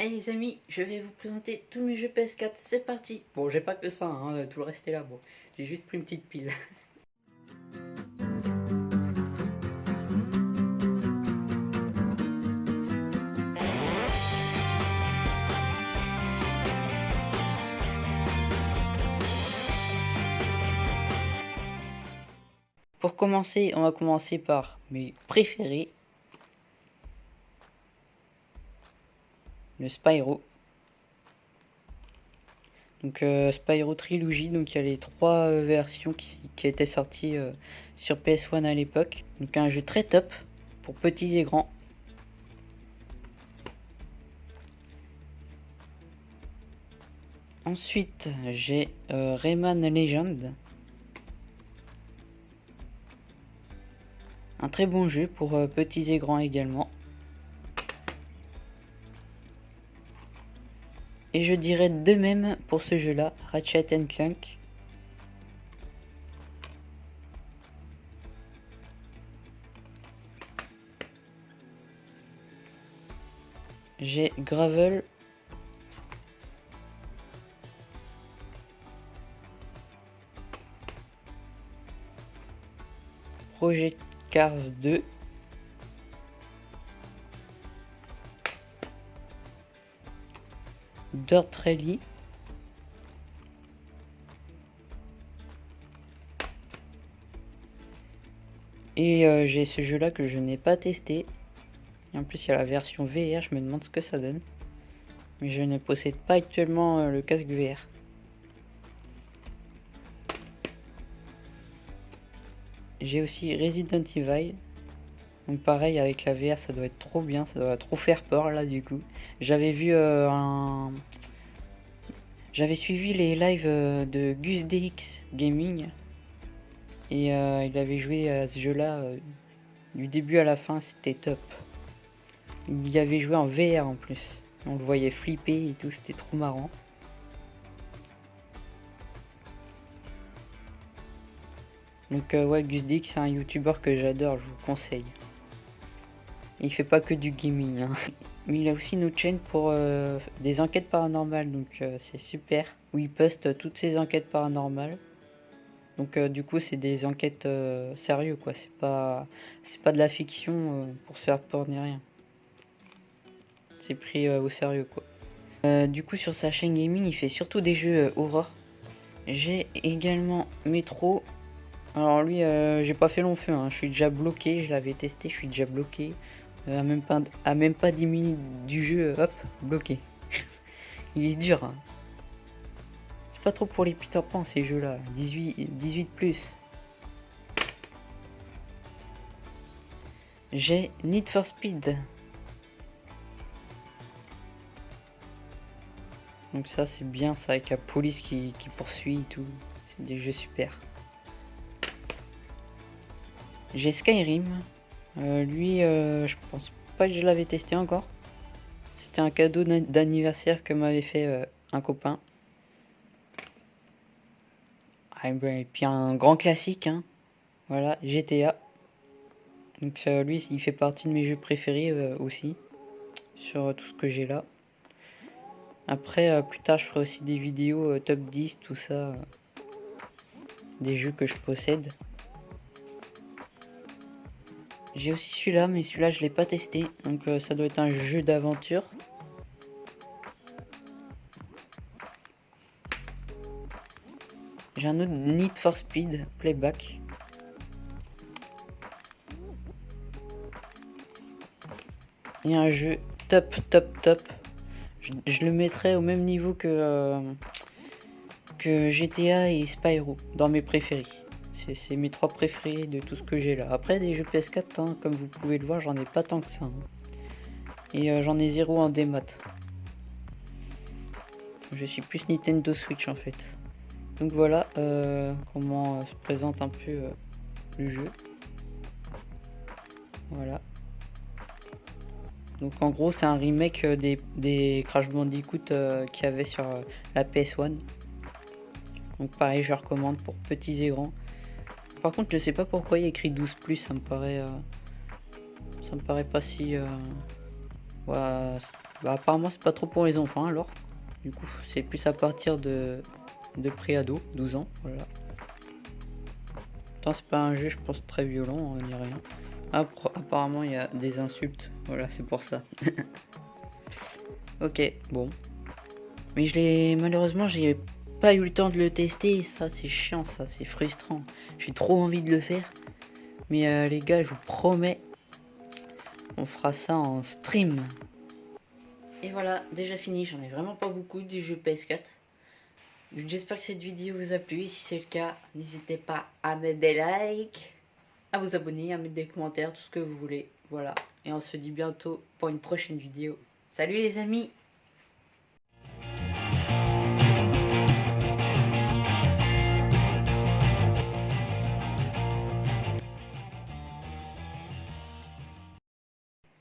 Hey les amis, je vais vous présenter tous mes jeux PS4, c'est parti Bon, j'ai pas que ça, hein, tout le reste est là, bon. J'ai juste pris une petite pile. Pour commencer, on va commencer par mes préférés. Le Spyro. Donc euh, Spyro Trilogy, donc il y a les trois euh, versions qui, étaient sorties euh, sur PS1 à l'époque. Donc un jeu très top pour petits et grands. Ensuite, j'ai Rayman Legend. Un très bon jeu pour petits et grands également. Et je dirais de même pour ce jeu-là, Ratchet Clank. J'ai Gravel. Project Cars 2. Dirt Rally. Et euh, j'ai ce jeu là que je n'ai pas testé. Et en plus il y a la version VR, je me demande ce que ça donne. Mais je ne possède pas actuellement euh, le casque VR. J'ai aussi Resident Evil. Donc pareil avec la VR ça doit être trop bien, ça doit trop faire peur là du coup. J'avais vu euh, un... J'avais suivi les lives euh, de Gus DX Gaming. Et euh, il avait joué à ce jeu là du début à la fin, c'était top. Il y avait joué en VR en plus. On le voyait flipper et tout, c'était trop marrant. Donc ouais, Gus DX c'est un youtubeur que j'adore, je vous conseille. Il fait pas que du gaming. Hein. Mais il a aussi une autre chaîne pour euh, des enquêtes paranormales. Donc euh, c'est super. Où il poste toutes ses enquêtes paranormales. Donc euh, du coup c'est des enquêtes sérieuses quoi. C'est pas pas de la fiction pour se faire peur ni rien. C'est pris au sérieux quoi. du coup sur sa chaîne gaming il fait surtout des jeux horreur. J'ai également Metro. Alors lui j'ai pas fait long feu. Hein. Je suis déjà bloqué. Je l'avais testé. Je suis déjà bloqué. À même pas, à même pas 10 minutes du jeu, hop, bloqué. Il est dur. Hein. C'est pas trop pour les Peter Pan ces jeux-là. 18, 18 plus. J'ai Need for Speed. Donc ça c'est bien ça avec la police qui, qui poursuit et tout. C'est des jeux super. J'ai Skyrim. Euh, lui, euh, je pense pas que je l'avais testé encore. C'était un cadeau d'anniversaire que m'avait fait euh, un copain. Ah, et puis un grand classique, hein. Voilà, GTA. Donc lui, il fait partie de mes jeux préférés aussi. Sur tout ce que j'ai là. Après, plus tard, je ferai aussi des vidéos top 10, tout ça. des jeux que je possède. J'ai aussi celui-là, mais celui-là, je l'ai pas testé. Donc, euh, ça doit être un jeu d'aventure. J'ai un autre Need for Speed Playback. Il y a un jeu top, top, top. Je, le mettrais au même niveau que, euh, que GTA et Spyro, dans mes préférés. C'est mes trois préférés de tout ce que j'ai là. Après, des jeux PS4, hein, comme vous pouvez le voir, j'en ai pas tant que ça. Hein. Et euh, j'en ai zéro en démat. Je suis plus Nintendo Switch en fait. Donc voilà euh, comment euh, se présente un peu le jeu. Voilà. Donc en gros c'est un remake des, des Crash Bandicoot qu'il y avait sur la PS1. Donc pareil je recommande pour petits et grands. Par contre, je sais pas pourquoi il y a écrit 12 ça me paraît. Euh, ça me paraît pas si. Euh, Bah apparemment c'est pas trop pour les enfants alors. Du coup c'est plus à partir de, de pré-ado, 12 ans, voilà. Tant c'est pas un jeu je pense très violent, on n'y rien. Ah, apparemment il y a des insultes, voilà c'est pour ça. ok, bon. Mais je l'ai malheureusement j'ai pas eu le temps de le tester, ça c'est chiant, ça c'est frustrant. J'ai trop envie de le faire. Mais euh, les gars, je vous promets, on fera ça en stream. Et voilà, déjà fini, j'en ai vraiment pas beaucoup du jeu PS4. J'espère que cette vidéo vous a plu, si c'est le cas, n'hésitez pas à mettre des likes, à vous abonner, à mettre des commentaires, tout ce que vous voulez. Voilà, et on se dit bientôt pour une prochaine vidéo. Salut les amis